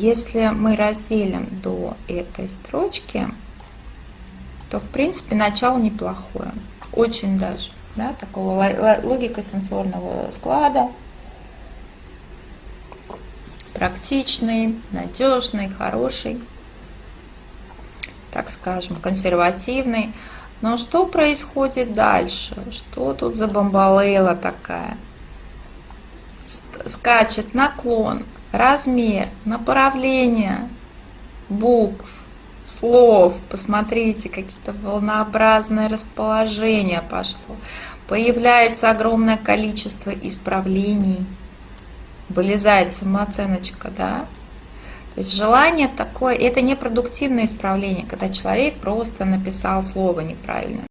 Если мы разделим до этой строчки, то в принципе начало неплохое. Очень даже. Да, такого логика сенсорного склада. Практичный, надежный, хороший. Так скажем, консервативный. Но что происходит дальше? Что тут за бомбалейла такая? Скачет наклон, размер, направление букв, слов. Посмотрите, какие-то волнообразное расположение пошло. Появляется огромное количество исправлений. Вылезает самооценочка, да? То есть желание такое, это не продуктивное исправление, когда человек просто написал слово неправильно.